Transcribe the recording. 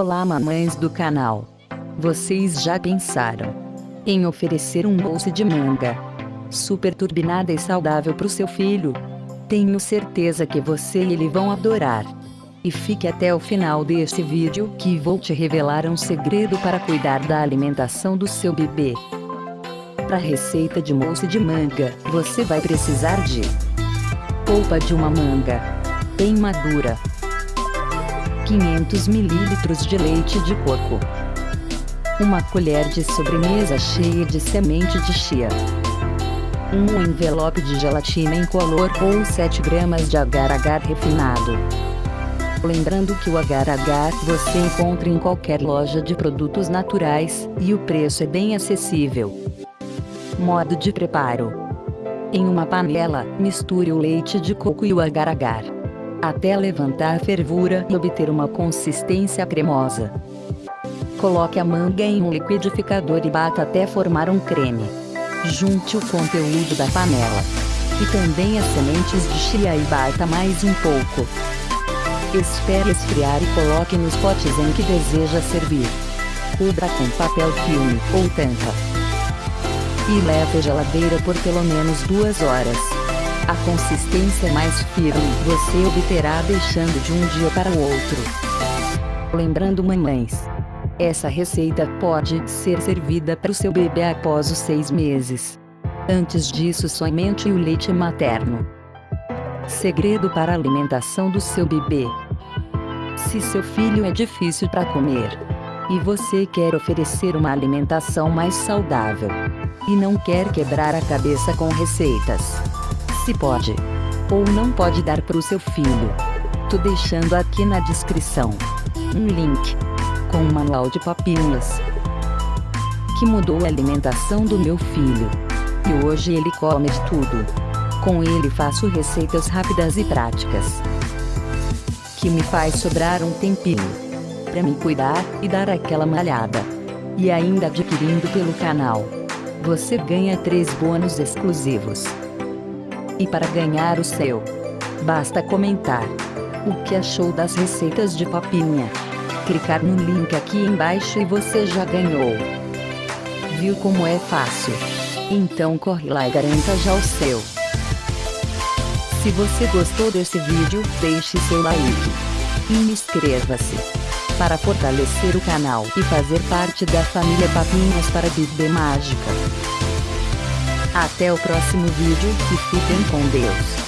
Olá mamães do canal. Vocês já pensaram em oferecer um bolso de manga super turbinada e saudável para o seu filho? Tenho certeza que você e ele vão adorar. E fique até o final deste vídeo que vou te revelar um segredo para cuidar da alimentação do seu bebê. Para a receita de mousse de manga, você vai precisar de polpa de uma manga bem madura, 500 ml de leite de coco, uma colher de sobremesa cheia de semente de chia, um envelope de gelatina incolor ou 7 gramas de agar-agar refinado. Lembrando que o agar-agar você encontra em qualquer loja de produtos naturais, e o preço é bem acessível. Modo de preparo. Em uma panela, misture o leite de coco e o agar-agar até levantar a fervura e obter uma consistência cremosa. Coloque a manga em um liquidificador e bata até formar um creme. Junte o conteúdo da panela e também as sementes de chia e bata mais um pouco. Espere esfriar e coloque nos potes em que deseja servir. Cubra com papel filme ou tampa. E leve à geladeira por pelo menos duas horas. A consistência mais firme você obterá deixando de um dia para o outro. Lembrando mamães, essa receita pode ser servida para o seu bebê após os seis meses. Antes disso somente o leite materno. Segredo para a alimentação do seu bebê. Se seu filho é difícil para comer, e você quer oferecer uma alimentação mais saudável, e não quer quebrar a cabeça com receitas, se pode ou não pode dar para o seu filho. Tô deixando aqui na descrição um link com um manual de papinhas que mudou a alimentação do meu filho. E hoje ele come de tudo. Com ele faço receitas rápidas e práticas que me faz sobrar um tempinho para me cuidar e dar aquela malhada. E ainda adquirindo pelo canal, você ganha três bônus exclusivos. E para ganhar o seu, basta comentar o que achou das receitas de papinha. Clicar no link aqui embaixo e você já ganhou. Viu como é fácil? Então corre lá e garanta já o seu. Se você gostou desse vídeo, deixe seu like. E inscreva-se. Para fortalecer o canal e fazer parte da família Papinhas para Bíblia Mágica. Até o próximo vídeo e fiquem com Deus.